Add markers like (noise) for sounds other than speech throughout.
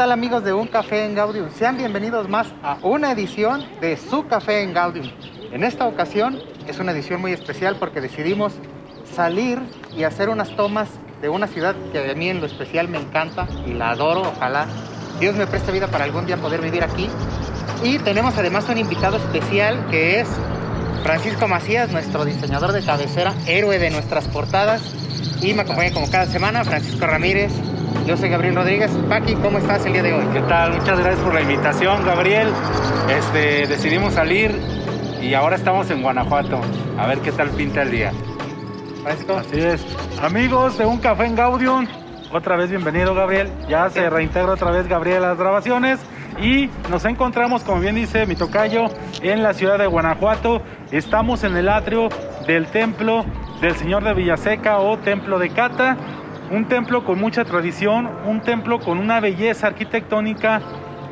¿Qué tal amigos de Un Café en Gaudium? Sean bienvenidos más a una edición de Su Café en Gaudium. En esta ocasión es una edición muy especial porque decidimos salir y hacer unas tomas de una ciudad que a mí en lo especial me encanta y la adoro. Ojalá Dios me preste vida para algún día poder vivir aquí. Y tenemos además un invitado especial que es Francisco Macías, nuestro diseñador de cabecera, héroe de nuestras portadas. Y me acompaña como cada semana Francisco Ramírez. Yo soy Gabriel Rodríguez. Paqui, ¿cómo estás el día de hoy? ¿Qué tal? Muchas gracias por la invitación, Gabriel. Este, decidimos salir y ahora estamos en Guanajuato. A ver qué tal pinta el día. Francisco. Así es. Amigos de Un Café en Gaudium, otra vez bienvenido, Gabriel. Ya se reintegra otra vez Gabriel a las grabaciones. Y nos encontramos, como bien dice mi tocayo, en la ciudad de Guanajuato. Estamos en el atrio del templo del Señor de Villaseca o Templo de Cata. Un templo con mucha tradición, un templo con una belleza arquitectónica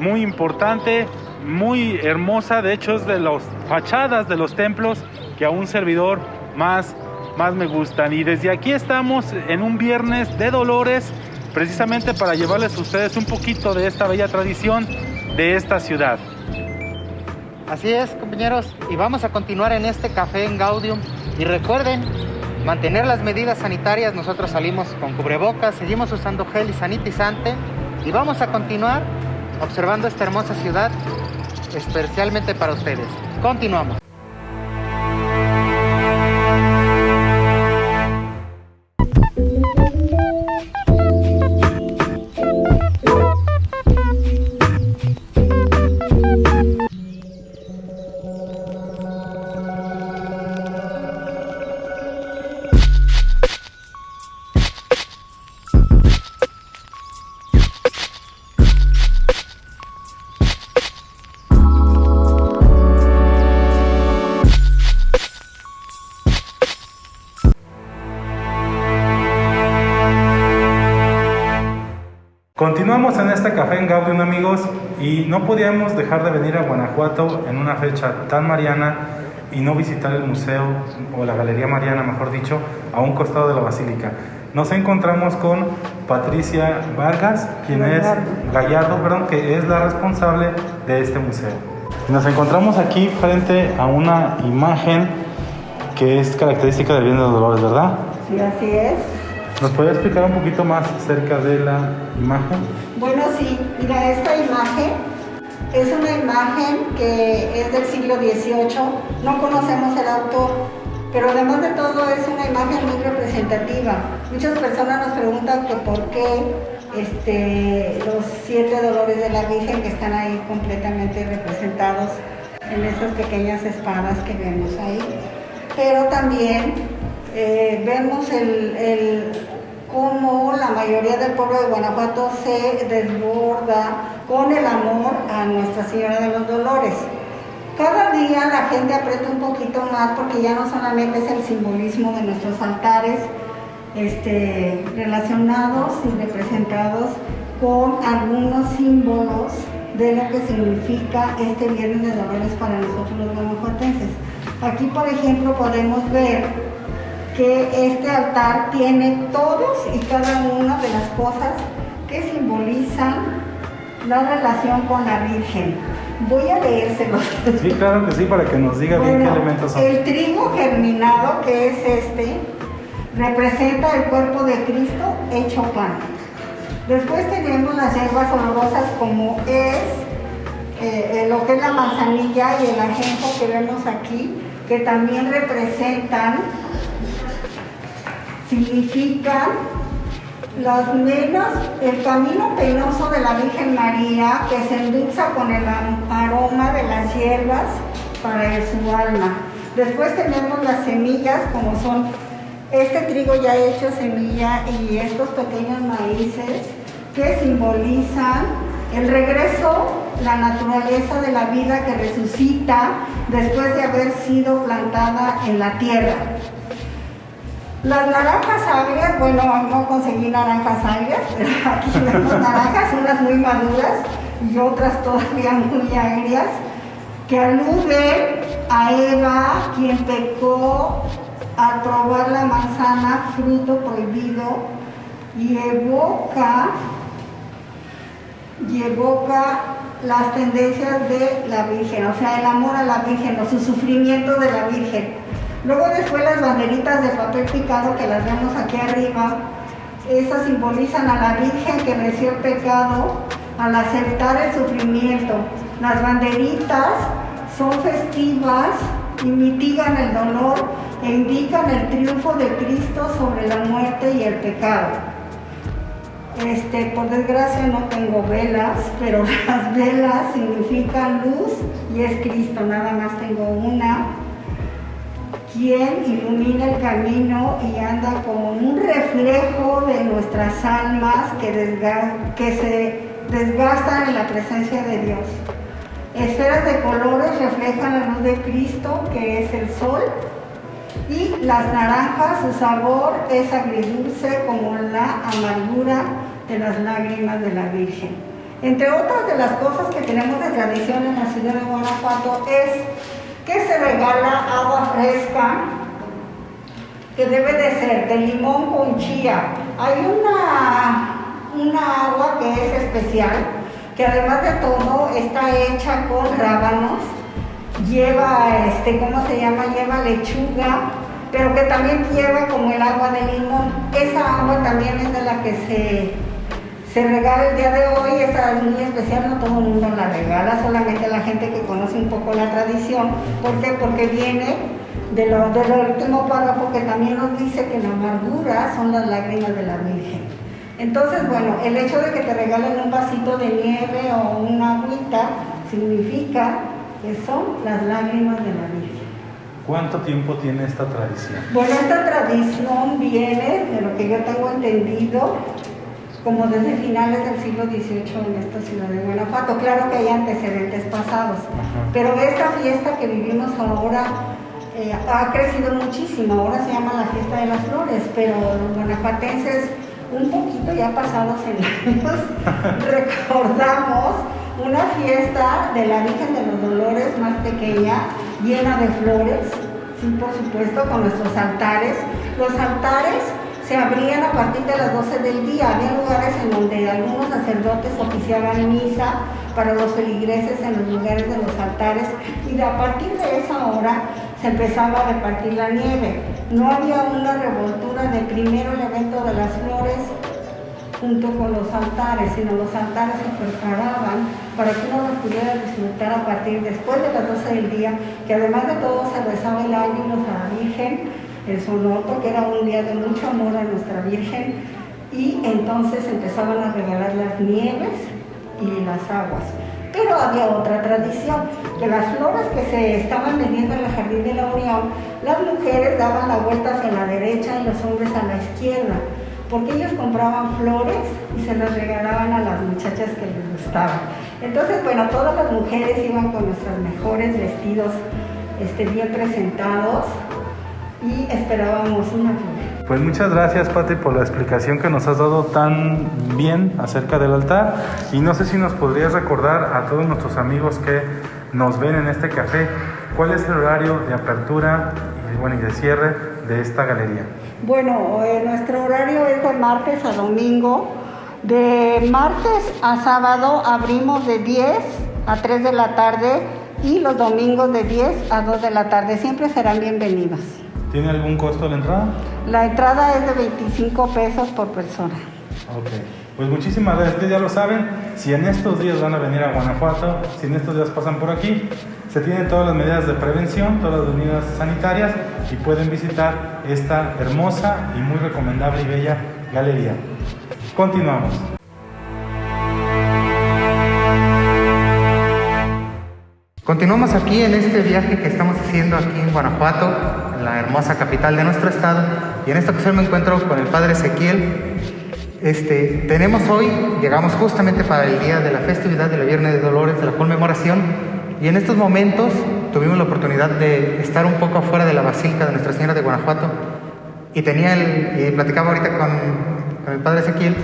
muy importante, muy hermosa. De hecho, es de las fachadas de los templos que a un servidor más, más me gustan. Y desde aquí estamos en un viernes de Dolores, precisamente para llevarles a ustedes un poquito de esta bella tradición de esta ciudad. Así es, compañeros, y vamos a continuar en este café en Gaudium. Y recuerden, mantener las medidas sanitarias, nosotros salimos con cubrebocas, seguimos usando gel y sanitizante y vamos a continuar observando esta hermosa ciudad especialmente para ustedes. Continuamos. No podíamos dejar de venir a Guanajuato en una fecha tan mariana y no visitar el museo o la Galería Mariana, mejor dicho, a un costado de la basílica. Nos encontramos con Patricia Vargas, quien es Gallardo, perdón, que es la responsable de este museo. Nos encontramos aquí frente a una imagen que es característica del Bien de Dolores, ¿verdad? Sí, así es. ¿Nos podría explicar un poquito más acerca de la imagen? Bueno, sí, mira, esta imagen es una imagen que es del siglo XVIII, no conocemos el autor, pero además de todo es una imagen muy representativa. Muchas personas nos preguntan que por qué este, los siete dolores de la Virgen que están ahí completamente representados en esas pequeñas espadas que vemos ahí. Pero también eh, vemos el, el, cómo la mayoría del pueblo de Guanajuato se desborda con el amor a Nuestra Señora de los Dolores. Cada día la gente aprieta un poquito más porque ya no solamente es el simbolismo de nuestros altares este, relacionados y representados con algunos símbolos de lo que significa este Viernes de Dolores para nosotros los guanajuatenses. Aquí, por ejemplo, podemos ver que este altar tiene todos y cada una de las cosas que simbolizan la relación con la Virgen. Voy a leérselos. Sí, claro que sí, para que nos diga bien qué elementos son. El trigo germinado, que es este, representa el cuerpo de Cristo hecho pan. Después tenemos las hierbas olorosas como es eh, lo que es la manzanilla y el ajenjo que vemos aquí, que también representan significan las menas, el camino penoso de la Virgen María que se endulza con el aroma de las hierbas para su alma. Después tenemos las semillas como son este trigo ya hecho semilla y estos pequeños maíces que simbolizan el regreso, la naturaleza de la vida que resucita después de haber sido plantada en la tierra. Las naranjas agrias, bueno, no conseguí naranjas agrias, (laughs) pero aquí vemos naranjas, unas muy maduras y otras todavía muy agrias, que aluden a Eva, quien pecó al probar la manzana, fruto prohibido, y evoca y evoca las tendencias de la Virgen, o sea, el amor a la Virgen o su sufrimiento de la Virgen. Luego después las banderitas de papel picado que las vemos aquí arriba, esas simbolizan a la Virgen que venció el pecado al aceptar el sufrimiento. Las banderitas son festivas y mitigan el dolor e indican el triunfo de Cristo sobre la muerte y el pecado. Este, por desgracia no tengo velas, pero (laughs) las velas significan luz y es Cristo, nada más tengo una quien ilumina el camino y anda como un reflejo de nuestras almas que, que se desgastan en la presencia de Dios. Esferas de colores reflejan la luz de Cristo, que es el sol, y las naranjas, su sabor es agridulce como la amargura de las lágrimas de la Virgen. Entre otras de las cosas que tenemos de tradición en la ciudad de Guanajuato es que se regala agua fresca, que debe de ser de limón con chía. Hay una, una agua que es especial, que además de todo está hecha con rábanos, lleva, este, ¿cómo se llama? Lleva lechuga, pero que también lleva como el agua de limón. Esa agua también es de la que se se regala el día de hoy, esa es muy especial, no todo el mundo la regala, solamente la gente que conoce un poco la tradición. ¿Por qué? Porque viene de lo, del último párrafo que también nos dice que la amargura son las lágrimas de la Virgen. Entonces, bueno, el hecho de que te regalen un vasito de nieve o una agüita significa que son las lágrimas de la Virgen. ¿Cuánto tiempo tiene esta tradición? Bueno, esta tradición viene, de lo que yo tengo entendido, como desde finales del siglo XVIII en esta ciudad de Guanajuato. Claro que hay antecedentes pasados, pero esta fiesta que vivimos ahora eh, ha crecido muchísimo. Ahora se llama la fiesta de las flores, pero los guanajuatenses, un poquito ya pasados en años, (laughs) recordamos una fiesta de la Virgen de los Dolores más pequeña, llena de flores, sí, por supuesto, con nuestros altares. Los altares se abrían a partir de las 12 del día. Había lugares en donde algunos sacerdotes oficiaban misa para los feligreses en los lugares de los altares y a partir de esa hora se empezaba a repartir la nieve. No había una revoltura de primero el evento de las flores junto con los altares, sino los altares se preparaban para que uno los pudiera disfrutar a partir después de las 12 del día, que además de todo se rezaba el ánimo a la Virgen el sonó porque era un día de mucho amor a nuestra Virgen y entonces empezaban a regalar las nieves y las aguas. Pero había otra tradición, que las flores que se estaban vendiendo en el Jardín de la Unión, las mujeres daban la vuelta hacia la derecha y los hombres a la izquierda, porque ellos compraban flores y se las regalaban a las muchachas que les gustaban. Entonces, bueno, todas las mujeres iban con nuestros mejores vestidos este, bien presentados, y esperábamos una flor. Pues muchas gracias Pati por la explicación que nos has dado tan bien acerca del altar y no sé si nos podrías recordar a todos nuestros amigos que nos ven en este café cuál es el horario de apertura y, bueno, y de cierre de esta galería. Bueno, eh, nuestro horario es de martes a domingo. De martes a sábado abrimos de 10 a 3 de la tarde y los domingos de 10 a 2 de la tarde. Siempre serán bienvenidos. ¿Tiene algún costo la entrada? La entrada es de 25 pesos por persona. Ok. Pues muchísimas gracias. Ustedes ya lo saben, si en estos días van a venir a Guanajuato, si en estos días pasan por aquí, se tienen todas las medidas de prevención, todas las medidas sanitarias y pueden visitar esta hermosa y muy recomendable y bella galería. Continuamos. Continuamos aquí en este viaje que estamos haciendo aquí en Guanajuato, la hermosa capital de nuestro estado, y en esta ocasión me encuentro con el padre Ezequiel. Este, tenemos hoy, llegamos justamente para el día de la festividad de la Viernes de Dolores, de la conmemoración, y en estos momentos tuvimos la oportunidad de estar un poco afuera de la Basílica de Nuestra Señora de Guanajuato, y tenía el, y platicaba ahorita con, con el padre Ezequiel,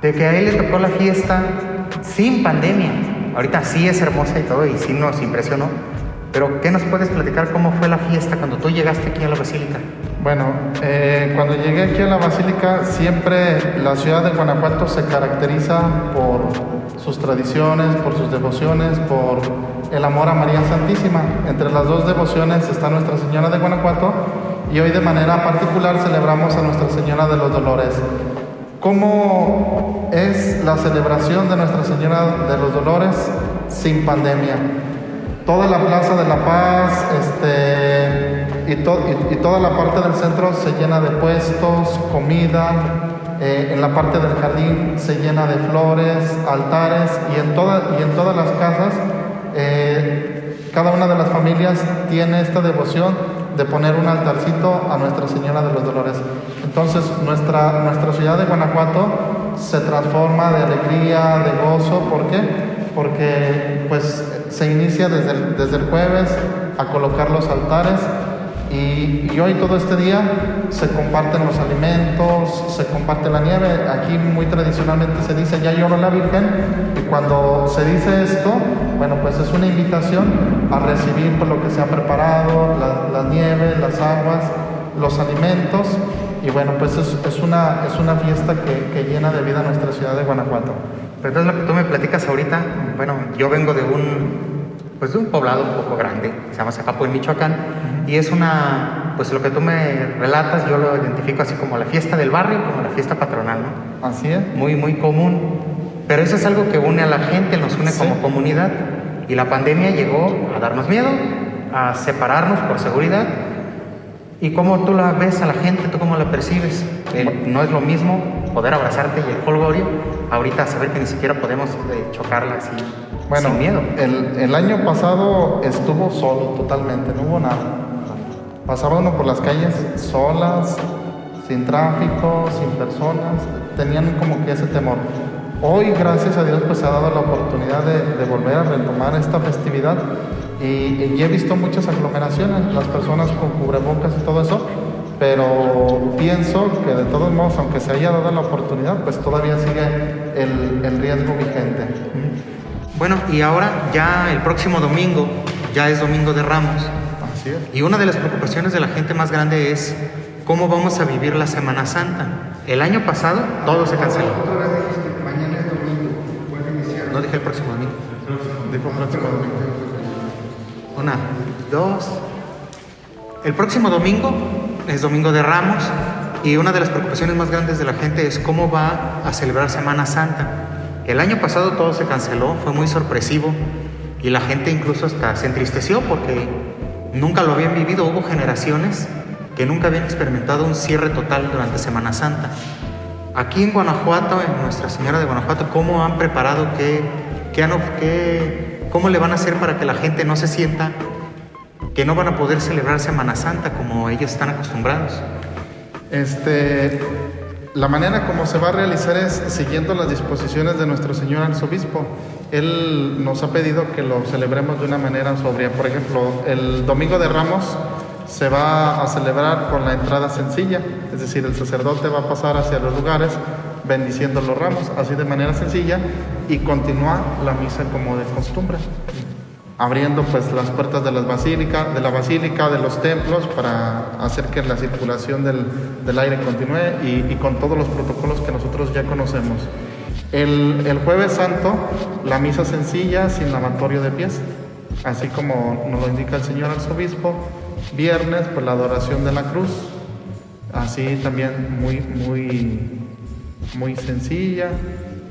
de que a él le tocó la fiesta sin pandemia, Ahorita sí es hermosa y todo, y sí nos impresionó. Pero, ¿qué nos puedes platicar cómo fue la fiesta cuando tú llegaste aquí a la basílica? Bueno, eh, cuando llegué aquí a la Basílica, siempre la ciudad de Guanajuato se caracteriza por sus tradiciones, por sus devociones, por el amor a María Santísima. Entre las dos devociones está Nuestra Señora de Guanajuato y hoy de manera particular celebramos a Nuestra Señora de los Dolores. ¿Cómo es la celebración de Nuestra Señora de los Dolores sin pandemia? Toda la Plaza de la Paz este, y, y, toda la parte del centro se llena de puestos, comida, eh, en la parte del jardín se llena de flores, altares y en, y en todas las casas eh, cada una de las familias tiene esta devoción de poner un altarcito a Nuestra Señora de los Dolores. Entonces nuestra, nuestra ciudad de Guanajuato se transforma de alegría, de gozo. ¿Por qué? Porque pues se inicia desde desde el jueves a colocar los altares y, hoy todo este día se comparten los alimentos, se comparte la nieve. Aquí muy tradicionalmente se dice ya llora la Virgen y cuando se dice esto, bueno, pues es una invitación a recibir por lo que se ha preparado, la, nieve, las aguas, los alimentos y bueno, pues es, una, es una fiesta que, que, llena de vida nuestra ciudad de Guanajuato. Pero entonces lo que tú me platicas ahorita, bueno, yo vengo de un, pues de un poblado un poco grande, se llama Zacapo en Michoacán, y es una, pues lo que tú me relatas, yo lo identifico así como la fiesta del barrio, como la fiesta patronal, ¿no? Así es. Muy, muy común. Pero eso es algo que une a la gente, nos une como comunidad. Y la pandemia llegó a darnos miedo, a separarnos por seguridad. ¿Y cómo tú la ves a la gente? ¿Tú cómo la percibes? Eh, no es lo mismo poder abrazarte y el folgorio, ahorita saber que ni siquiera podemos eh, chocarla así bueno, sin miedo. El, el año pasado estuvo solo totalmente, no hubo nada. Pasaba uno por las calles solas, sin tráfico, sin personas, tenían como que ese temor. Hoy, gracias a Dios, pues se ha dado la oportunidad de, volver a retomar esta festividad y, he visto muchas aglomeraciones, las personas con cubrebocas y todo eso, pero pienso que de todos modos, aunque se haya dado la oportunidad, pues todavía sigue el, el riesgo vigente. Bueno, y ahora ya el próximo domingo, ya es Domingo de Ramos. Y una de las preocupaciones de la gente más grande es cómo vamos a vivir la Semana Santa. El año pasado todo se canceló. mañana es domingo, iniciar. No dije el próximo domingo. Dijo próximo domingo. Una, dos. El próximo domingo es Domingo de Ramos y una de las preocupaciones más grandes de la gente es cómo va a celebrar Semana Santa. El año pasado todo se canceló, fue muy sorpresivo y la gente incluso hasta se entristeció porque Nunca lo habían vivido, hubo generaciones que nunca habían experimentado un cierre total durante Semana Santa. Aquí en Guanajuato, en Nuestra Señora de Guanajuato, ¿cómo han preparado qué, qué, cómo le van a hacer para que la gente no se sienta que no van a poder celebrar Semana Santa como ellos están acostumbrados? Este, la manera como se va a realizar es siguiendo las disposiciones de nuestro señor arzobispo. Él nos ha pedido que lo celebremos de una manera sobria. Por ejemplo, el Domingo de Ramos se va a celebrar con la entrada sencilla, es decir, el sacerdote va a pasar hacia los lugares bendiciendo los ramos, así de manera sencilla, y continúa la misa como de costumbre, abriendo pues las puertas de, las basílica, de la basílica, de los templos, para hacer que la circulación del, aire continúe y con todos los protocolos que nosotros ya conocemos. El, jueves santo, la misa sencilla sin lavatorio de pies, así como nos lo indica el señor arzobispo. Viernes, pues la adoración de la cruz, así también muy, muy, muy sencilla.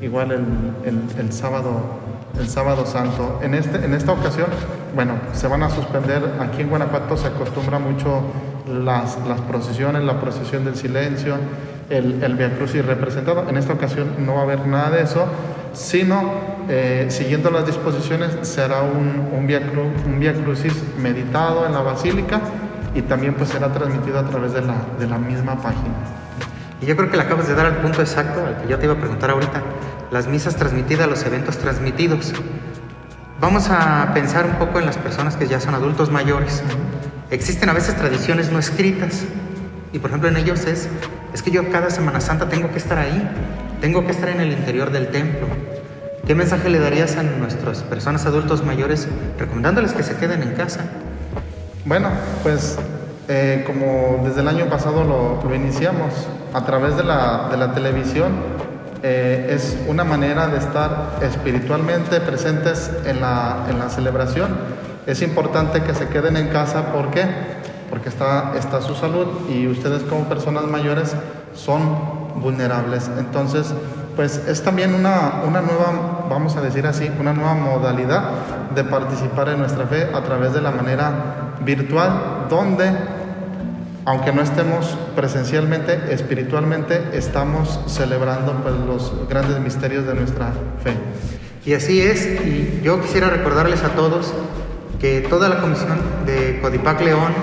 Igual el, sábado, el sábado santo. En, este, en esta ocasión, bueno, se van a suspender, aquí en Guanajuato se acostumbra mucho las, las procesiones, la procesión del silencio, el, el Via Crucis representado. En esta ocasión no va a haber nada de eso, sino eh, siguiendo las disposiciones será un, un, via un Via Crucis meditado en la basílica y también pues será transmitido a través de la, de la misma página. Y yo creo que le acabas de dar al punto exacto al que yo te iba a preguntar ahorita. Las misas transmitidas, los eventos transmitidos. Vamos a pensar un poco en las personas que ya son adultos mayores. Existen a veces tradiciones no escritas y por ejemplo en ellos es, es que yo cada Semana Santa tengo que estar ahí, tengo que estar en el interior del templo. ¿Qué mensaje le darías a nuestras personas adultos mayores recomendándoles que se queden en casa? Bueno, pues eh, como desde el año pasado lo, iniciamos a través de la, de la televisión, eh, es una manera de estar espiritualmente presentes en la, en la, celebración. Es importante que se queden en casa, ¿por qué? Porque está, está su salud y ustedes como personas mayores son vulnerables. Entonces, pues es también una, una nueva, vamos a decir así, una nueva modalidad de participar en nuestra fe a través de la manera virtual, donde aunque no estemos presencialmente, espiritualmente estamos celebrando pues, los grandes misterios de nuestra fe. Y así es, y yo quisiera recordarles a todos que toda la comisión de Codipac León,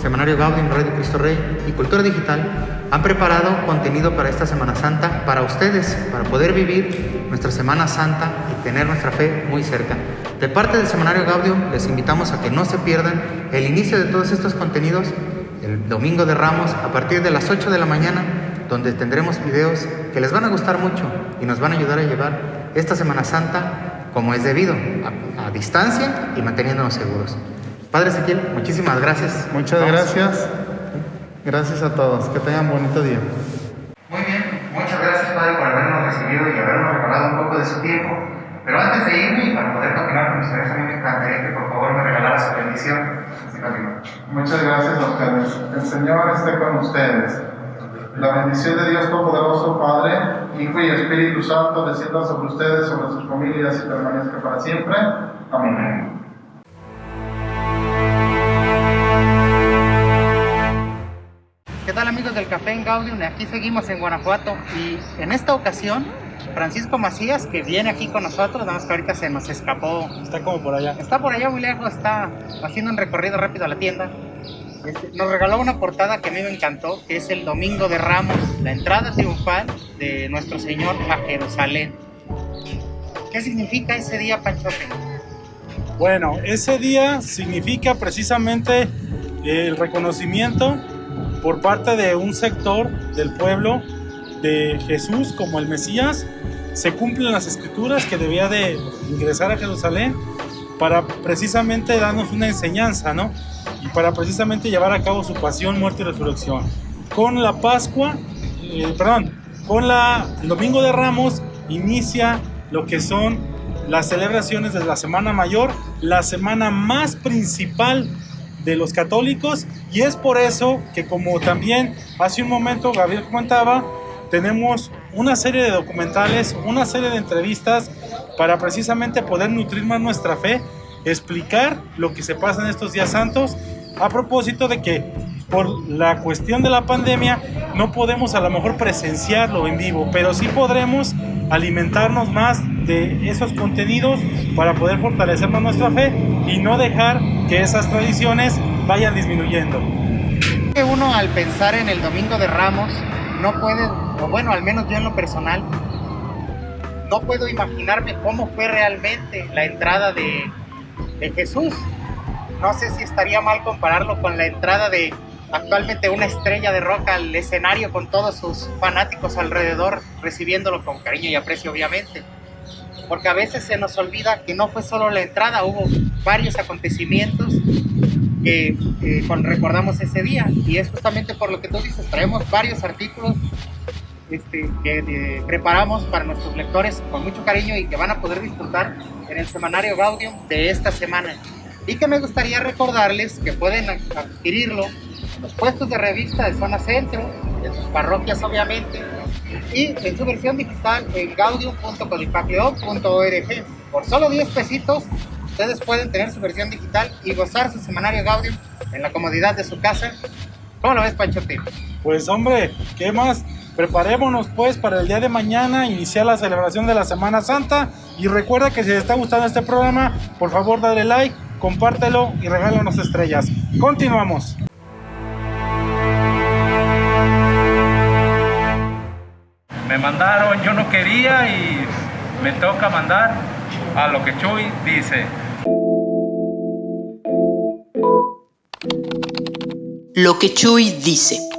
Semanario Gaudium, Radio Cristo Rey y Cultura Digital han preparado contenido para esta Semana Santa para ustedes, para poder vivir nuestra Semana Santa y tener nuestra fe muy cerca. De parte del Semanario Gaudium les invitamos a que no se pierdan el inicio de todos estos contenidos el domingo de Ramos a partir de las 8 de la mañana, donde tendremos videos que les van a gustar mucho y nos van a ayudar a llevar esta Semana Santa como es debido, a, distancia y manteniéndonos seguros. Padre Ezequiel, muchísimas gracias. Muchas gracias. Gracias a todos. Que tengan bonito día. Muy bien, muchas gracias Padre por habernos recibido y habernos regalado un poco de su tiempo. Pero antes de irme y para poder continuar con ustedes, a mí me encantaría que por favor me regalara su bendición. Muchas gracias a ustedes. El Señor esté con ustedes. La bendición de Dios Todopoderoso, Padre, Hijo y Espíritu Santo, descienda sobre ustedes, sobre sus familias y permanezca para siempre. Amén. ¿Qué tal amigos del Café en Gaudium? Aquí seguimos en Guanajuato y en esta ocasión Francisco Macías, que viene aquí con nosotros, nada más que ahorita se nos escapó. Está como por allá. Está por allá muy lejos, está haciendo un recorrido rápido a la tienda. Este, nos regaló una portada que a mí me encantó, que es el Domingo de Ramos, la entrada triunfal de nuestro Señor a Jerusalén. ¿Qué significa ese día, Panchote? Bueno, ese día significa precisamente el reconocimiento por parte de un sector del pueblo de Jesús como el Mesías, se cumplen las escrituras que debía de ingresar a Jerusalén para precisamente darnos una enseñanza, ¿no? Y para precisamente llevar a cabo su pasión, muerte y resurrección. Con la Pascua, eh, perdón, con la, el Domingo de Ramos inicia lo que son las celebraciones de la Semana Mayor, la semana más principal de los católicos y es por eso que como también hace un momento Gabriel comentaba, tenemos una serie de documentales, una serie de entrevistas para precisamente poder nutrir más nuestra fe, explicar lo que se pasa en estos días santos, a propósito de que por la cuestión de la pandemia no podemos a lo mejor presenciarlo en vivo, pero sí podremos alimentarnos más de esos contenidos para poder fortalecer más nuestra fe y no dejar que esas tradiciones vayan disminuyendo. Uno al pensar en el Domingo de Ramos no puede, o bueno, al menos yo en lo personal, no puedo imaginarme cómo fue realmente la entrada de, de Jesús. No sé si estaría mal compararlo con la entrada de actualmente una estrella de roca al escenario con todos sus fanáticos alrededor, recibiéndolo con cariño y aprecio, obviamente. Porque a veces se nos olvida que no fue solo la entrada, hubo varios acontecimientos que recordamos ese día. Y es justamente por lo que tú dices, traemos varios artículos este, que eh, preparamos para nuestros lectores con mucho cariño y que van a poder disfrutar en el semanario Gaudium de esta semana. Y que me gustaría recordarles que pueden adquirirlo en los puestos de revista de zona centro, en sus parroquias obviamente, y en su versión digital en gaudium.codipacleon.org. Por solo 10 pesitos ustedes pueden tener su versión digital y gozar su semanario Gaudium en la comodidad de su casa. ¿Cómo lo ves, Panchote? Pues hombre, ¿qué más? Preparémonos pues para el día de mañana iniciar la celebración de la Semana Santa y recuerda que si te está gustando este programa, por favor dale like, compártelo y regálanos estrellas. Continuamos. Me mandaron, yo no quería y me toca mandar a lo que Chuy dice. Lo que Chuy dice.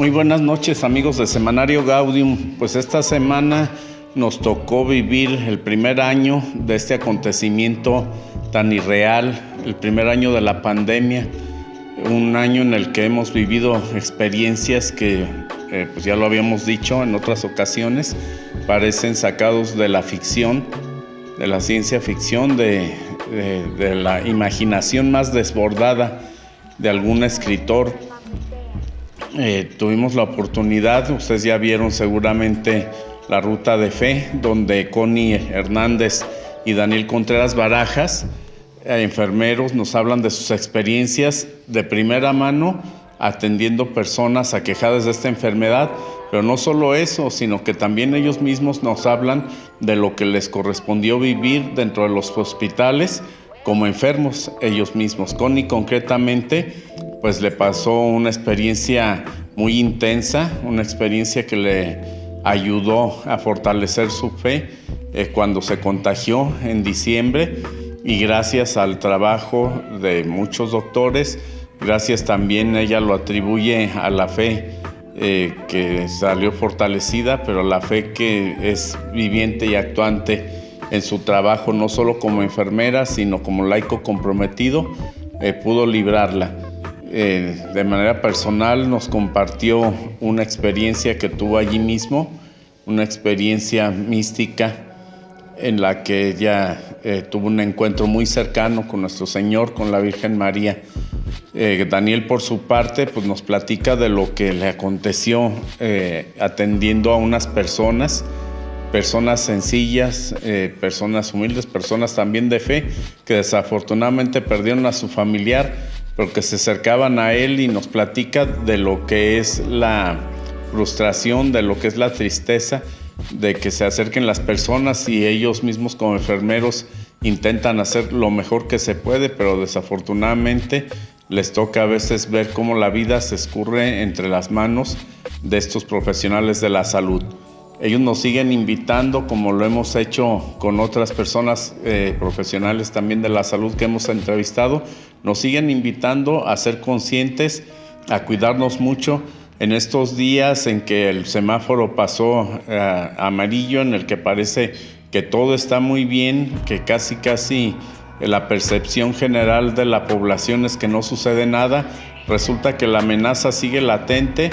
Muy buenas noches amigos de Semanario Gaudium. Pues esta semana nos tocó vivir el primer año de este acontecimiento tan irreal, el primer año de la pandemia, un año en el que hemos vivido experiencias que, eh, pues ya lo habíamos dicho en otras ocasiones, parecen sacados de la ficción, de la ciencia ficción, de, de la imaginación más desbordada de algún escritor. Eh, tuvimos la oportunidad, ustedes ya vieron seguramente la ruta de fe, donde Connie Hernández y Daniel Contreras Barajas, eh, enfermeros, nos hablan de sus experiencias de primera mano atendiendo personas aquejadas de esta enfermedad, pero no solo eso, sino que también ellos mismos nos hablan de lo que les correspondió vivir dentro de los hospitales como enfermos ellos mismos. Connie concretamente, pues le pasó una experiencia muy intensa, una experiencia que le ayudó a fortalecer su fe eh, cuando se contagió en diciembre y gracias al trabajo de muchos doctores, gracias también ella lo atribuye a la fe eh, que salió fortalecida, pero la fe que es viviente y actuante en su trabajo, no solo como enfermera, sino como laico comprometido, eh, pudo librarla. Eh, de manera personal nos compartió una experiencia que tuvo allí mismo, una experiencia mística en la que ella eh, tuvo un encuentro muy cercano con nuestro Señor, con la Virgen María. Daniel por su parte pues nos platica de lo que le aconteció atendiendo a unas personas personas sencillas, eh, personas humildes, personas también de fe, que desafortunadamente perdieron a su familiar, pero que se acercaban a él y nos platica de lo que es la frustración, de lo que es la tristeza, de que se acerquen las personas y ellos mismos como enfermeros intentan hacer lo mejor que se puede, pero desafortunadamente les toca a veces ver cómo la vida se escurre entre las manos de estos profesionales de la salud. Ellos nos siguen invitando, como lo hemos hecho con otras personas eh, profesionales también de la salud que hemos entrevistado, nos siguen invitando a ser conscientes, a cuidarnos mucho. En estos días en que el semáforo pasó eh, amarillo, en el que parece que todo está muy bien, que casi casi la percepción general de la población es que no sucede nada, resulta que la amenaza sigue latente,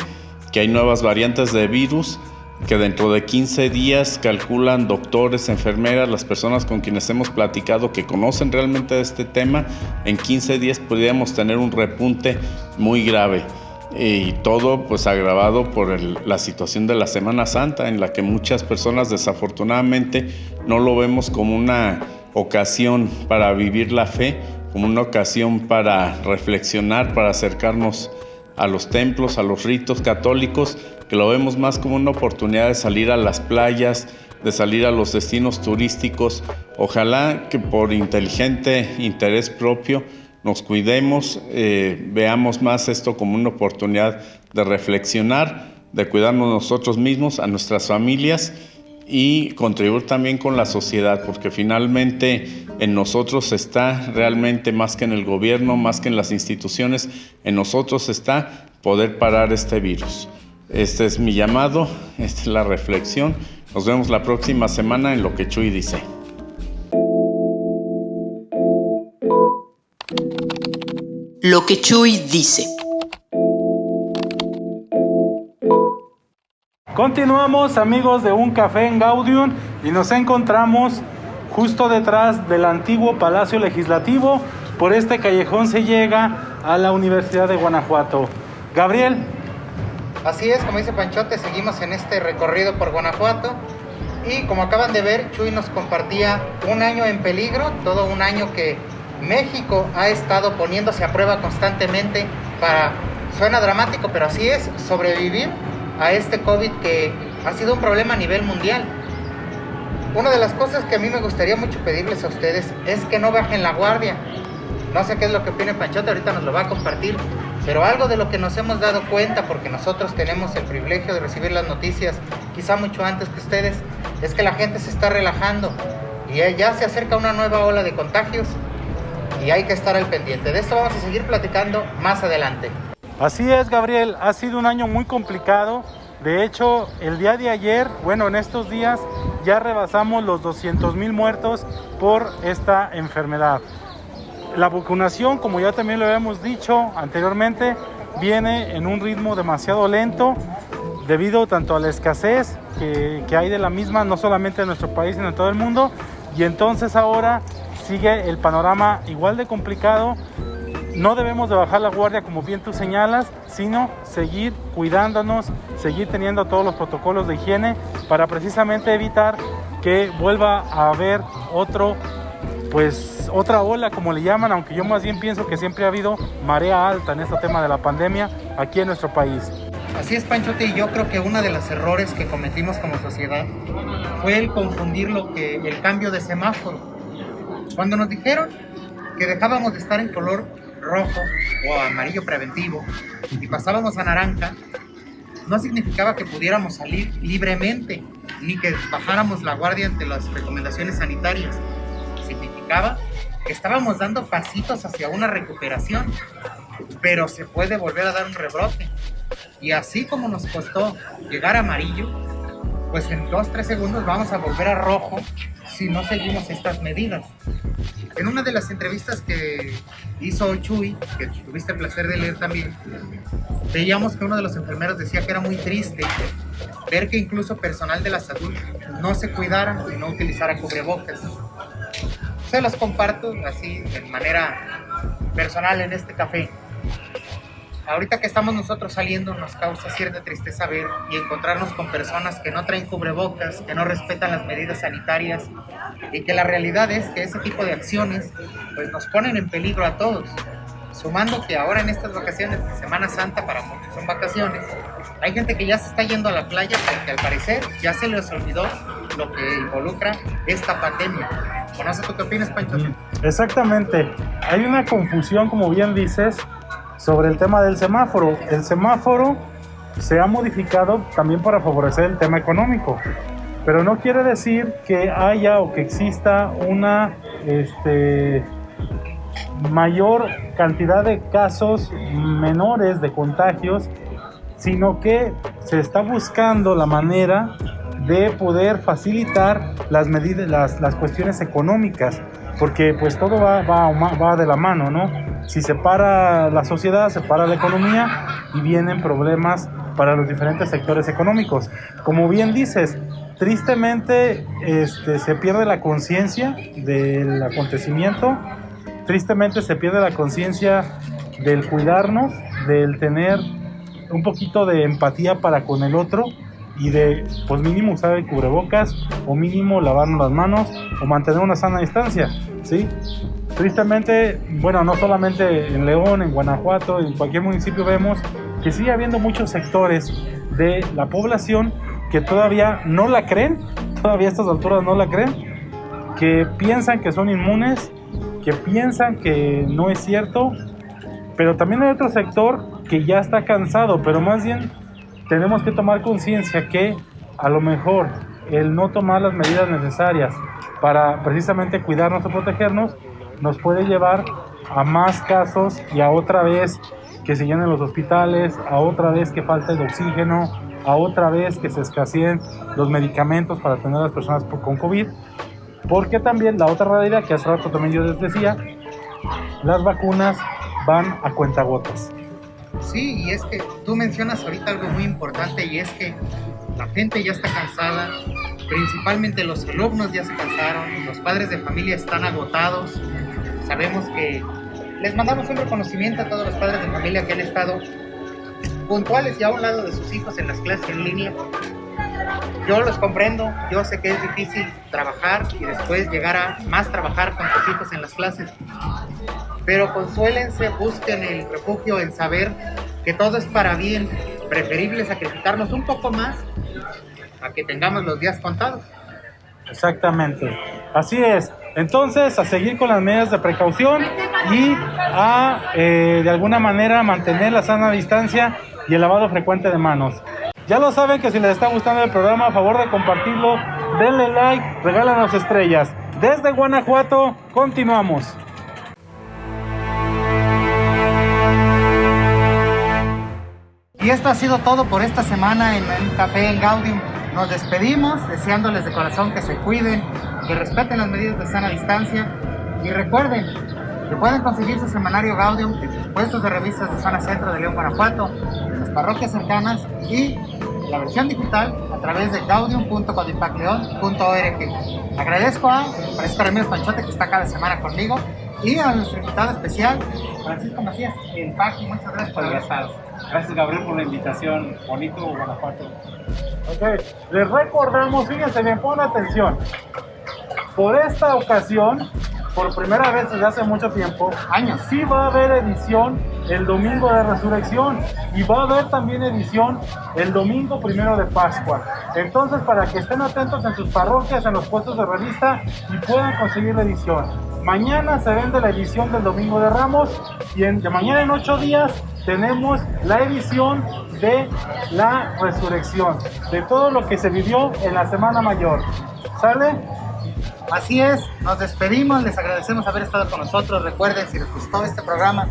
que hay nuevas variantes de virus que dentro de 15 días calculan doctores, enfermeras, las personas con quienes hemos platicado que conocen realmente este tema, en 15 días podríamos tener un repunte muy grave. Y todo pues agravado por la situación de la Semana Santa, en la que muchas personas desafortunadamente no lo vemos como una ocasión para vivir la fe, como una ocasión para reflexionar, para acercarnos a los templos, a los ritos católicos, que lo vemos más como una oportunidad de salir a las playas, de salir a los destinos turísticos. Ojalá que por inteligente interés propio nos cuidemos, eh, veamos más esto como una oportunidad de reflexionar, de cuidarnos nosotros mismos, a nuestras familias y contribuir también con la sociedad, porque finalmente en nosotros está realmente más que en el gobierno, más que en las instituciones, en nosotros está poder parar este virus. Este es mi llamado, esta es la reflexión. Nos vemos la próxima semana en lo que Chuy dice. Lo que Chuy dice. Continuamos amigos de Un Café en Gaudium y nos encontramos justo detrás del antiguo Palacio Legislativo. Por este callejón se llega a la Universidad de Guanajuato. Gabriel, Así es, como dice Panchote, seguimos en este recorrido por Guanajuato. Y como acaban de ver, Chuy nos compartía un año en peligro, todo un año que México ha estado poniéndose a prueba constantemente para, suena dramático, pero así es, sobrevivir a este COVID que ha sido un problema a nivel mundial. Una de las cosas que a mí me gustaría mucho pedirles a ustedes es que no bajen la guardia. No sé qué es lo que opina Panchote, ahorita nos lo va a compartir, pero algo de lo que nos hemos dado cuenta, porque nosotros tenemos el privilegio de recibir las noticias quizá mucho antes que ustedes, es que la gente se está relajando y ya se acerca una nueva ola de contagios y hay que estar al pendiente. De esto vamos a seguir platicando más adelante. Así es, Gabriel, ha sido un año muy complicado. De hecho, el día de ayer, bueno, en estos días ya rebasamos los 200 mil muertos por esta enfermedad. la vacunación, como ya también lo habíamos dicho anteriormente, viene en un ritmo demasiado lento debido tanto a la escasez que, que, hay de la misma, no solamente en nuestro país, sino en todo el mundo. Y entonces ahora sigue el panorama igual de complicado. No debemos de bajar la guardia como bien tú señalas, sino seguir cuidándonos, seguir teniendo todos los protocolos de higiene para precisamente evitar que vuelva a haber otro pues otra ola como le llaman, aunque yo más bien pienso que siempre ha habido marea alta en este tema de la pandemia aquí en nuestro país. Así es, Panchote, y yo creo que uno de los errores que cometimos como sociedad fue el confundir lo que el cambio de semáforo. Cuando nos dijeron que dejábamos de estar en color rojo o amarillo preventivo y pasábamos a naranja, no significaba que pudiéramos salir libremente ni que bajáramos la guardia ante las recomendaciones sanitarias. Significaba que estábamos dando pasitos hacia una recuperación, pero se puede volver a dar un rebrote. Y así como nos costó llegar a amarillo, pues en 2-3 segundos vamos a volver a rojo si no seguimos estas medidas. En una de las entrevistas que hizo Chuy, que tuviste el placer de leer también, veíamos que uno de los enfermeros decía que era muy triste ver que incluso personal de la salud no se cuidara y no utilizara cubrebocas. Se los comparto así de manera personal en este café. Ahorita que estamos nosotros saliendo nos causa cierta tristeza ver y encontrarnos con personas que no traen cubrebocas, que no respetan las medidas sanitarias y que la realidad es que ese tipo de acciones pues nos ponen en peligro a todos. Sumando que ahora en estas vacaciones de Semana Santa, para muchos son vacaciones, hay gente que ya se está yendo a la playa porque al parecer ya se les olvidó lo que involucra esta pandemia. ¿Conoces tú qué opinas, Pancho? Exactamente. Hay una confusión, como bien dices, sobre el tema del semáforo. El semáforo se ha modificado también para favorecer el tema económico, pero no quiere decir que haya o que exista una este, mayor cantidad de casos menores de contagios, sino que se está buscando la manera de poder facilitar las medidas, las, las cuestiones económicas, porque pues todo va, va, va de la mano, ¿no? Si se para la sociedad, se para la economía y vienen problemas para los diferentes sectores económicos. Como bien dices, tristemente este, se pierde la conciencia del acontecimiento, tristemente se pierde la conciencia del cuidarnos, del tener un poquito de empatía para con el otro y de, pues mínimo usar el cubrebocas o mínimo lavarnos las manos o mantener una sana distancia, ¿sí? Tristemente, bueno, no solamente en León, en Guanajuato, en cualquier municipio vemos que sigue habiendo muchos sectores de la población que todavía no la creen, todavía a estas alturas no la creen, que piensan que son inmunes, que piensan que no es cierto, pero también hay otro sector que ya está cansado, pero más bien tenemos que tomar conciencia que a lo mejor el no tomar las medidas necesarias para precisamente cuidarnos o protegernos nos puede llevar a más casos y a otra vez que se llenen los hospitales, a otra vez que falte el oxígeno, a otra vez que se escaseen los medicamentos para atender a las personas con COVID. Porque también la otra realidad que hace rato también yo les decía, las vacunas van a cuentagotas. Sí, y es que tú mencionas ahorita algo muy importante y es que la gente ya está cansada, principalmente los alumnos ya se cansaron, los padres de familia están agotados. Sabemos que les mandamos un reconocimiento a todos los padres de familia que han estado puntuales y a un lado de sus hijos en las clases en línea. Yo los comprendo, yo sé que es difícil trabajar y después llegar a más trabajar con tus hijos en las clases, pero consuélense, busquen el refugio en saber que todo es para bien, preferible sacrificarnos un poco más a que tengamos los días contados. Exactamente, así es. Entonces, a seguir con las medidas de precaución y a, eh, de alguna manera, mantener la sana distancia y el lavado frecuente de manos. Ya lo saben que si les está gustando el programa, a favor de compartirlo, denle like, regálanos estrellas. Desde Guanajuato, continuamos. Y esto ha sido todo por esta semana en el Café en Gaudium. Nos despedimos deseándoles de corazón que se cuiden, que respeten las medidas de sana distancia y recuerden, que pueden conseguir su semanario Gaudium en sus puestos de revistas de zona centro de León, Guanajuato, en las parroquias cercanas y la versión digital a través de gaudium.codipacleon.org. Agradezco a Francisco Ramírez Panchote que está cada semana conmigo y a nuestro invitado especial, Francisco Macías, el Paqui. Muchas gracias por haber estado. Gracias Gabriel por la invitación. Bonito Guanajuato. Ok, les recordamos, fíjense bien, pon atención. Por esta ocasión, por primera vez desde hace mucho tiempo, Años. sí va a haber edición el domingo de resurrección y va a haber también edición el domingo primero de Pascua. Entonces, para que estén atentos en sus parroquias, en los puestos de revista y puedan conseguir la edición. Mañana se vende la edición del domingo de Ramos y de mañana en ocho días tenemos la edición de la resurrección, de todo lo que se vivió en la Semana Mayor. ¿Sale? Así es, nos despedimos, les agradecemos haber estado con nosotros. Recuerden, si les gustó este programa,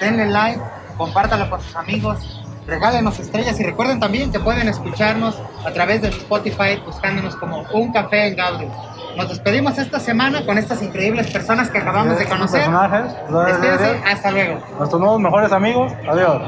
denle like, compártanlo con sus amigos, regálenos estrellas y recuerden también que pueden escucharnos a través de Spotify buscándonos como Un Café en Gaudium. Nos despedimos esta semana con estas increíbles personas que acabamos de conocer. personajes. Despídense, hasta luego. Nuestros nuevos mejores amigos. Adiós.